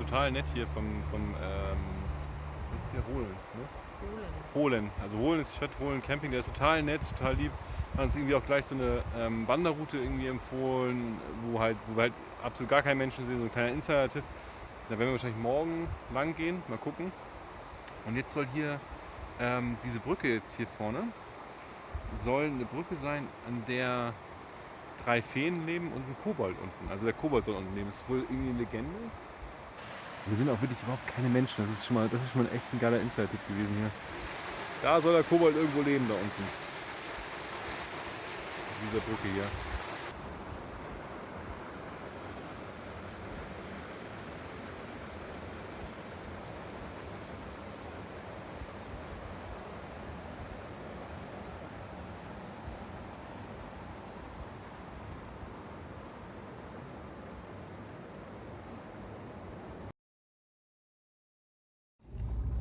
total nett hier vom, vom ähm, was ist hier Holen, ne? Holen. Holen. Also Holen ist die Stadt Holen Camping, der ist total nett, total lieb. Hat uns irgendwie auch gleich so eine ähm, Wanderroute irgendwie empfohlen, wo halt, wo wir halt absolut gar keine Menschen sehen, so ein kleiner Insider-Tipp. Da werden wir wahrscheinlich morgen lang gehen, mal gucken. Und jetzt soll hier ähm, diese Brücke jetzt hier vorne, soll eine Brücke sein, an der drei Feen leben und ein Kobold unten. Also der Kobold soll unten leben. Das ist wohl irgendwie eine Legende. Wir sind auch wirklich überhaupt keine Menschen. Das ist schon mal, das ist schon mal echt ein geiler Insider-Tipp gewesen hier. Da soll der Kobold irgendwo leben, da unten. Auf dieser Brücke hier.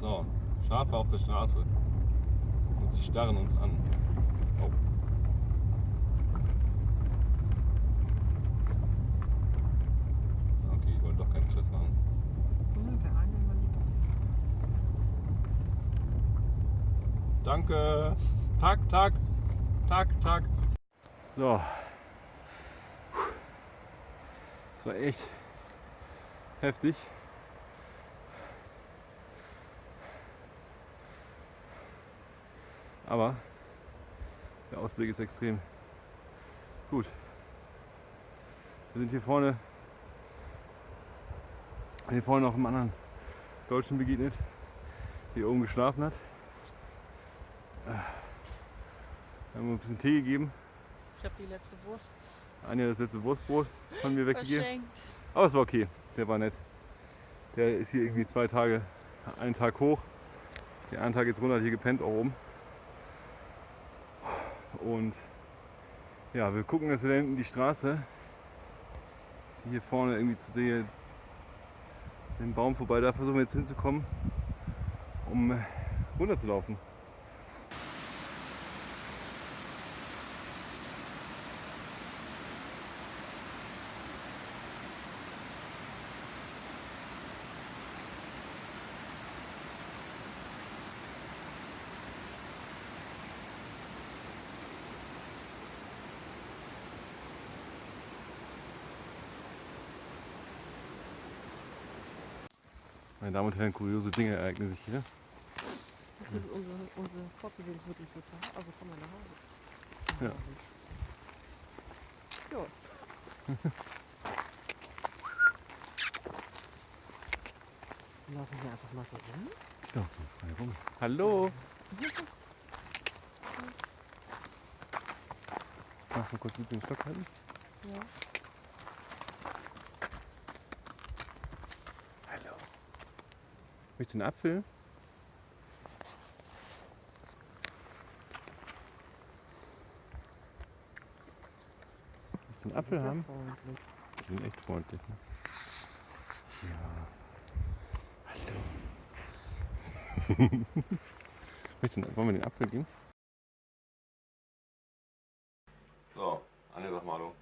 So, Schafe auf der Straße. Und sie starren uns an. Oh. Okay, ich wollte doch keinen Stress machen. Danke. Tag, Tag. Tag, Tag. So. Das war echt heftig. Aber der Ausblick ist extrem gut. Wir sind hier vorne, hier vorne noch einem anderen Deutschen begegnet, der hier oben geschlafen hat. Wir haben ein bisschen Tee gegeben. Ich habe die letzte Wurst Anja das letzte Wurstbrot von mir weggegeben. Aber es war okay, der war nett. Der ist hier irgendwie zwei Tage, einen Tag hoch, den einen Tag jetzt runter, hat hier gepennt auch oben. Und ja, wir gucken, dass wir da hinten die Straße, die hier vorne irgendwie zu der, dem Baum vorbei, da versuchen wir jetzt hinzukommen, um runterzulaufen. Meine Damen und Herren, kuriose Dinge ereignen sich hier. Das ist unsere, unsere Fortbewegungsmittel total. Also kommen wir nach Hause. Ja. Ja. Wir laufen hier einfach mal so rum. Doch, frei rum. Hallo! Mach mal kurz mit dem Stock halten. Ja. Möchtest du einen Apfel? Willst du einen Apfel haben? Freundlich. Die sind echt freundlich. Ne? Ja. Hallo. Möchtest du, wollen wir den Apfel geben? So, Anja, sag mal Hallo.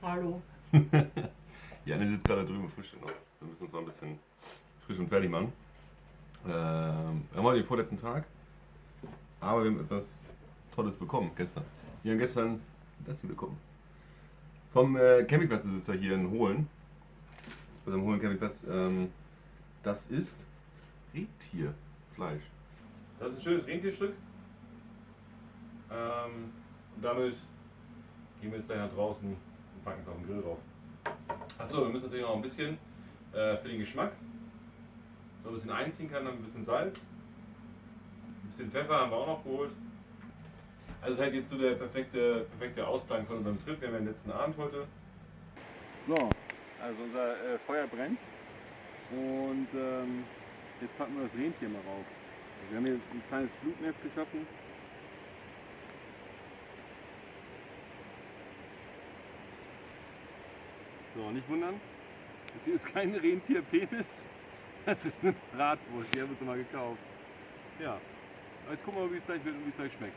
Hallo. Ja, Anne sitzt gerade drüben im Frühstück noch. Wir müssen uns noch ein bisschen frisch und fertig machen. Ähm, wir haben heute den vorletzten Tag, aber wir haben etwas Tolles bekommen gestern. Wir haben gestern das hier bekommen. Vom äh, Campingplatzbesitzer hier in Hohlen, also am Hohlen Campingplatz, ähm, das ist Rentierfleisch. Das ist ein schönes Rentierstück. Ähm, und damit gehen wir jetzt gleich nach draußen und packen es auf den Grill drauf. Achso, wir müssen natürlich noch ein bisschen äh, für den Geschmack. So ein bisschen einziehen kann, dann ein bisschen Salz. Ein bisschen Pfeffer haben wir auch noch geholt. Also halt jetzt so der perfekte, perfekte Ausklang von unserem Trip. Wir haben ja den letzten Abend heute. So, also unser äh, Feuer brennt. Und ähm, jetzt packen wir das Rentier mal rauf. Wir haben hier ein kleines Flutnest geschaffen. So, nicht wundern. Das hier ist kein Rentierpenis. Das ist eine Bratwurst. Die haben wir uns mal gekauft. Ja. Jetzt gucken wir mal, wie es gleich wird und wie es gleich schmeckt.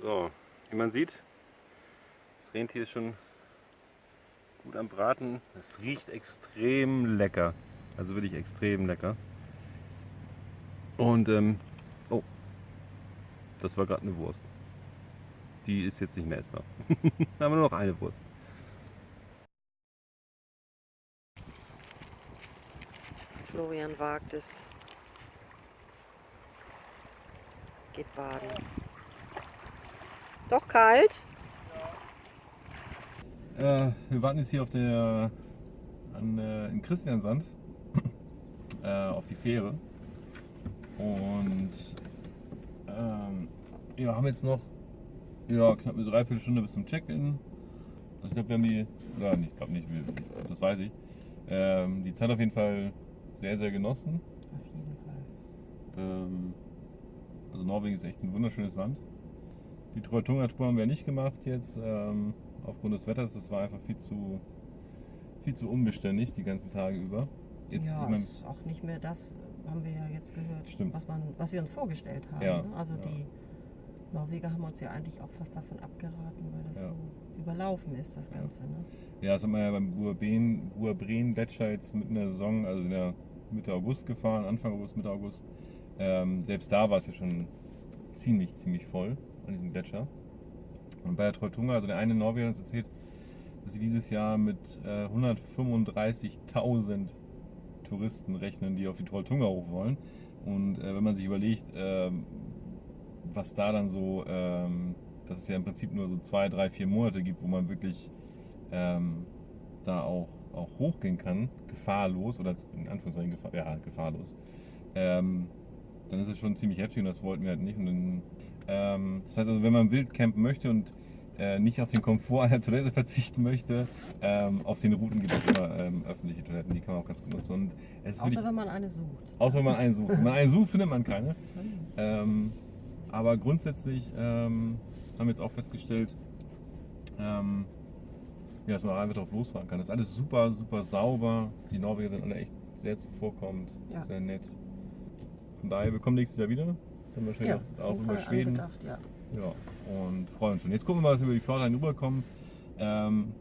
So, wie man sieht, das Rentier ist schon gut am Braten. Es riecht extrem lecker. Also wirklich extrem lecker. Und, ähm, oh, das war gerade eine Wurst. Die ist jetzt nicht mehr essbar. da haben wir nur noch eine Wurst. Florian wagt es. Geht baden. Doch kalt? Äh, wir warten jetzt hier auf der an, äh, in Christiansand äh, auf die Fähre und ähm, ja, haben jetzt noch ja, knapp eine Dreiviertelstunde bis zum Check-in. Also ich glaube, wir haben die, nicht, ich glaube nicht, das weiß ich. Ähm, die Zeit auf jeden Fall sehr, sehr genossen. Auf jeden Fall. Ähm, also Norwegen ist echt ein wunderschönes Land. Die Trolltunga-Tour haben wir nicht gemacht jetzt, ähm, aufgrund des Wetters. Es war einfach viel zu, viel zu unbeständig die ganzen Tage über. Jetzt, ja, ist auch nicht mehr das, haben wir ja jetzt gehört, Stimmt. Was, man, was wir uns vorgestellt haben. Ja, ne? Also ja. die Norweger haben uns ja eigentlich auch fast davon abgeraten, weil das Ja. so überlaufen ist, das. Ganze. Ne? Ja, das haben wir ja beim Buabren, Buabren Gletscher jetzt mitten in der Saison, also in der Mitte August gefahren, Anfang August, Mitte August. Ähm, selbst da war es ja schon ziemlich, ziemlich voll an diesem Gletscher. Und bei der Trolltunga, also der eine Norweger hat uns erzählt, dass sie dieses Jahr mit äh, 135.000 Touristen rechnen, die auf die Trolltunga hoch wollen. Und äh, wenn man sich überlegt, ähm, was da dann so, ähm, dass es ja im Prinzip nur so zwei, drei, vier Monate gibt, wo man wirklich ähm, da auch, auch hochgehen kann, gefahrlos oder in Anführungszeichen gefahr, ja, gefahrlos, ähm, dann ist es schon ziemlich heftig und das wollten wir halt nicht. Und dann, ähm, das heißt also, wenn man wild campen möchte und äh, nicht auf den Komfort einer Toilette verzichten möchte, ähm, auf den Routen gibt es immer ähm, öffentliche Toiletten, die kann man auch ganz gut nutzen. Und es Außer wirklich, wenn man eine sucht. außer wenn man einen sucht. Wenn man einen sucht, findet man keine. Ähm, aber grundsätzlich ähm, haben wir jetzt auch festgestellt, ähm, ja, dass man einfach drauf losfahren kann. Das ist alles super, super sauber. Die Norweger sind alle echt sehr zuvorkommend, Ja. sehr nett. Von daher, wir kommen nächstes Jahr wieder. Dann wahrscheinlich auch, auch über Schweden. Ja. Ja, und freuen uns schon. Jetzt gucken wir mal, was wir über die Fjordline rüberkommen. Ähm,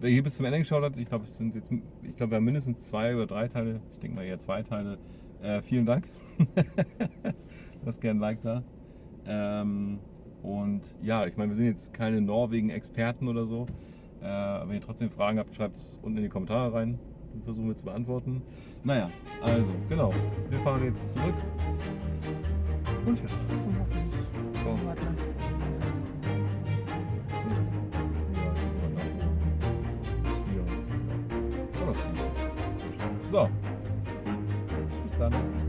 wer hier bis zum Ende geschaut hat, ich glaube, es sind jetzt, ich glaube, wir haben mindestens zwei oder drei Teile. Ich denke mal eher zwei Teile. Äh, vielen Dank. Lasst gerne ein Like da. Ähm, und ja, ich meine, wir sind jetzt keine Norwegen-Experten oder so. Äh, wenn ihr trotzdem Fragen habt, schreibt es unten in die Kommentare rein. Dann versuchen wir zu beantworten. Naja, also, genau. Wir fahren jetzt zurück. Und ja. Nacht. So. Bis dann.